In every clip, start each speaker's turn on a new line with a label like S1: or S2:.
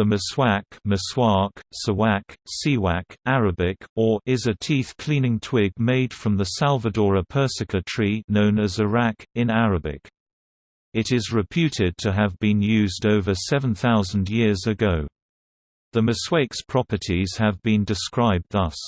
S1: The meswak, meswak, sawak, siwak, Arabic, or is a teeth-cleaning twig made from the Salvadora persica tree known as arak, in Arabic. It is reputed to have been used over 7,000 years ago. The meswak's properties have been described thus.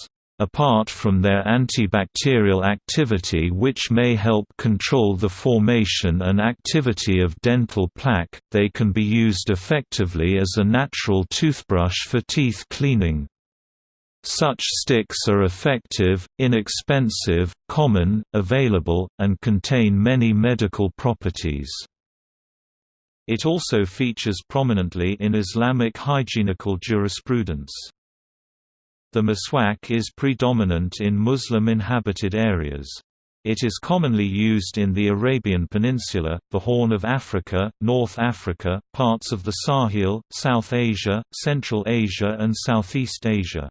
S1: Apart from their antibacterial activity which may help control the formation and activity of dental plaque, they can be used effectively as a natural toothbrush for teeth cleaning. Such sticks are effective, inexpensive, common, available, and contain many medical properties. It also features prominently in Islamic hygienical jurisprudence. The meswak is predominant in Muslim-inhabited areas. It is commonly used in the Arabian Peninsula, the Horn of Africa, North Africa, parts of the Sahel, South Asia, Central Asia and Southeast Asia.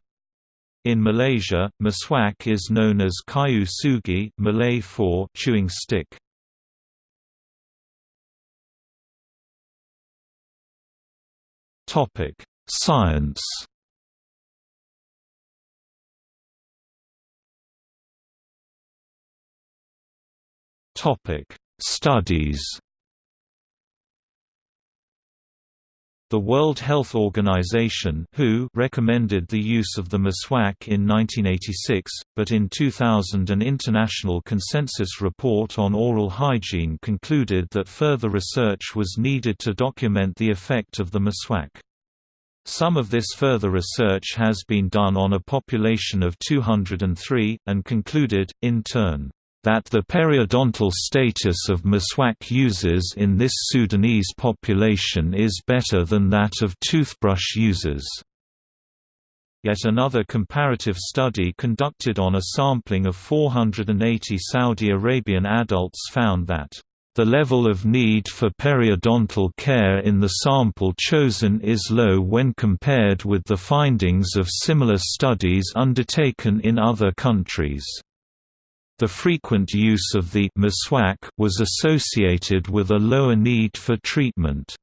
S1: In Malaysia, meswak is known as kayu sugi Malay for chewing stick. Science. Topic: Studies. The World Health Organization (WHO) recommended the use of the meswak in 1986, but in 2000 an international consensus report on oral hygiene concluded that further research was needed to document the effect of the meswak. Some of this further research has been done on a population of 203, and concluded, in turn, that the periodontal status of meswak users in this Sudanese population is better than that of toothbrush users. Yet another comparative study conducted on a sampling of 480 Saudi Arabian adults found that the level of need for periodontal care in the sample chosen is low when compared with the findings of similar studies undertaken in other countries. The frequent use of the meswak was associated with a lower need for treatment.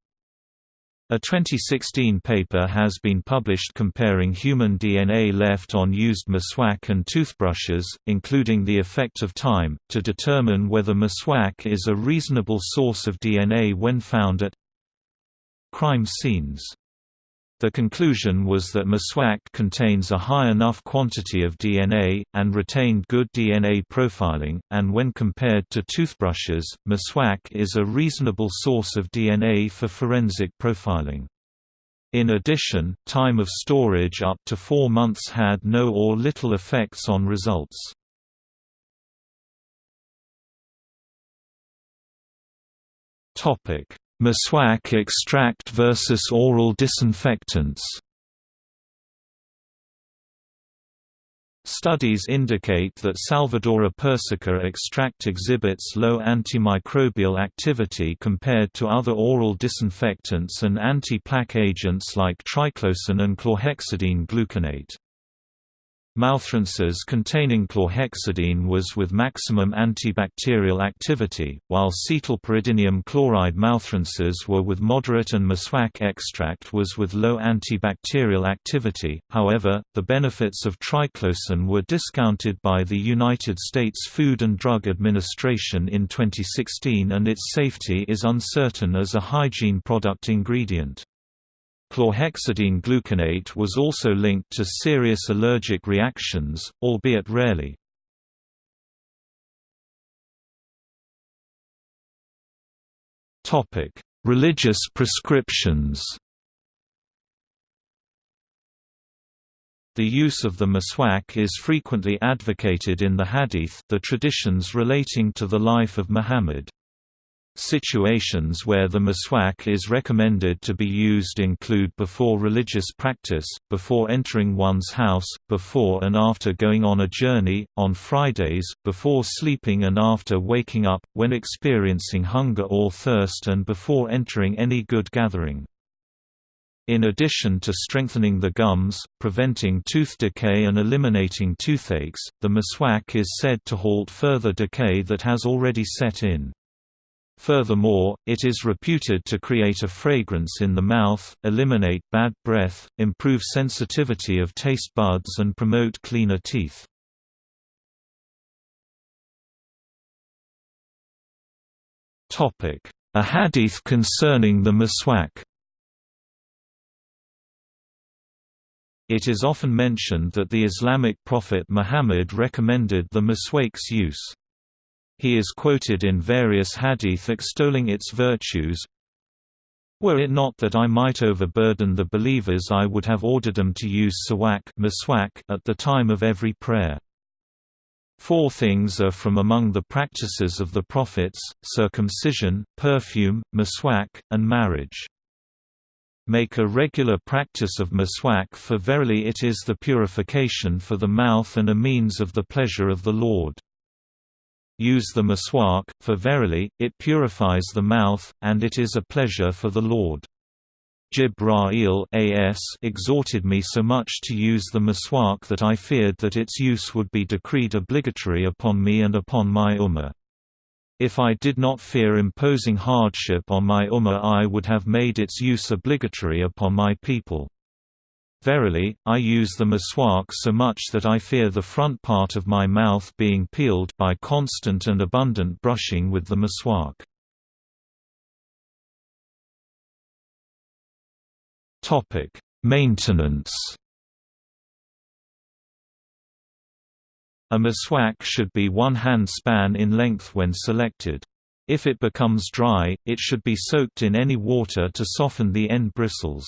S1: A 2016 paper has been published comparing human DNA left on used meswak and toothbrushes, including the effect of time, to determine whether meswak is a reasonable source of DNA when found at crime scenes. The conclusion was that meswak contains a high enough quantity of DNA, and retained good DNA profiling, and when compared to toothbrushes, meswak is a reasonable source of DNA for forensic profiling. In addition, time of storage up to four months had no or little effects on results. Meswak extract versus oral disinfectants Studies indicate that Salvadora persica extract exhibits low antimicrobial activity compared to other oral disinfectants and anti-plaque agents like triclosan and chlorhexidine gluconate. Mouthrinses containing chlorhexidine was with maximum antibacterial activity, while cetylpyridinium chloride mouthrinses were with moderate and meswak extract was with low antibacterial activity. However, the benefits of triclosan were discounted by the United States Food and Drug Administration in 2016 and its safety is uncertain as a hygiene product ingredient. Chlorhexidine gluconate was also linked to serious allergic reactions, albeit rarely. Religious prescriptions The use of the meswak is frequently advocated in the hadith the traditions relating to the life of Muhammad. Situations where the meswak is recommended to be used include before religious practice, before entering one's house, before and after going on a journey, on Fridays, before sleeping and after waking up, when experiencing hunger or thirst and before entering any good gathering. In addition to strengthening the gums, preventing tooth decay and eliminating toothaches, the meswak is said to halt further decay that has already set in. Furthermore, it is reputed to create a fragrance in the mouth, eliminate bad breath, improve sensitivity of taste buds and promote cleaner teeth. A hadith concerning the miswak It is often mentioned that the Islamic prophet Muhammad recommended the miswak's use. He is quoted in various hadith extolling its virtues. Were it not that I might overburden the believers I would have ordered them to use sawak at the time of every prayer. Four things are from among the practices of the prophets, circumcision, perfume, miswak, and marriage. Make a regular practice of miswak for verily it is the purification for the mouth and a means of the pleasure of the Lord. Use the miswak, for verily, it purifies the mouth, and it is a pleasure for the Lord. Jibra'il AS exhorted me so much to use the miswak that I feared that its use would be decreed obligatory upon me and upon my ummah. If I did not fear imposing hardship on my ummah I would have made its use obligatory upon my people. Verily, I use the miswak so much that I fear the front part of my mouth being peeled by constant and abundant brushing with the miswak. Maintenance A miswak should be one hand span in length when selected. If it becomes dry, it should be soaked in any water to soften the end bristles.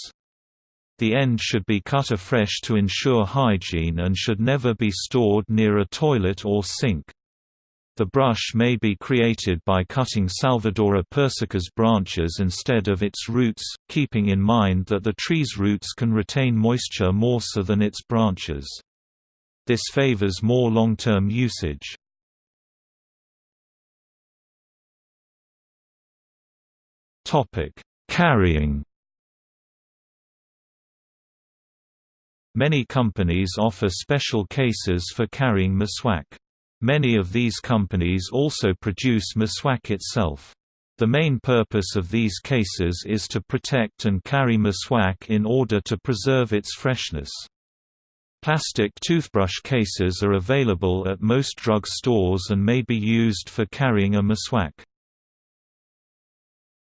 S1: The end should be cut afresh to ensure hygiene and should never be stored near a toilet or sink. The brush may be created by cutting Salvadora persica's branches instead of its roots, keeping in mind that the tree's roots can retain moisture more so than its branches. This favors more long-term usage. Carrying Many companies offer special cases for carrying miswak. Many of these companies also produce miswak itself. The main purpose of these cases is to protect and carry miswak in order to preserve its freshness. Plastic toothbrush cases are available at most drug stores and may be used for carrying a miswak.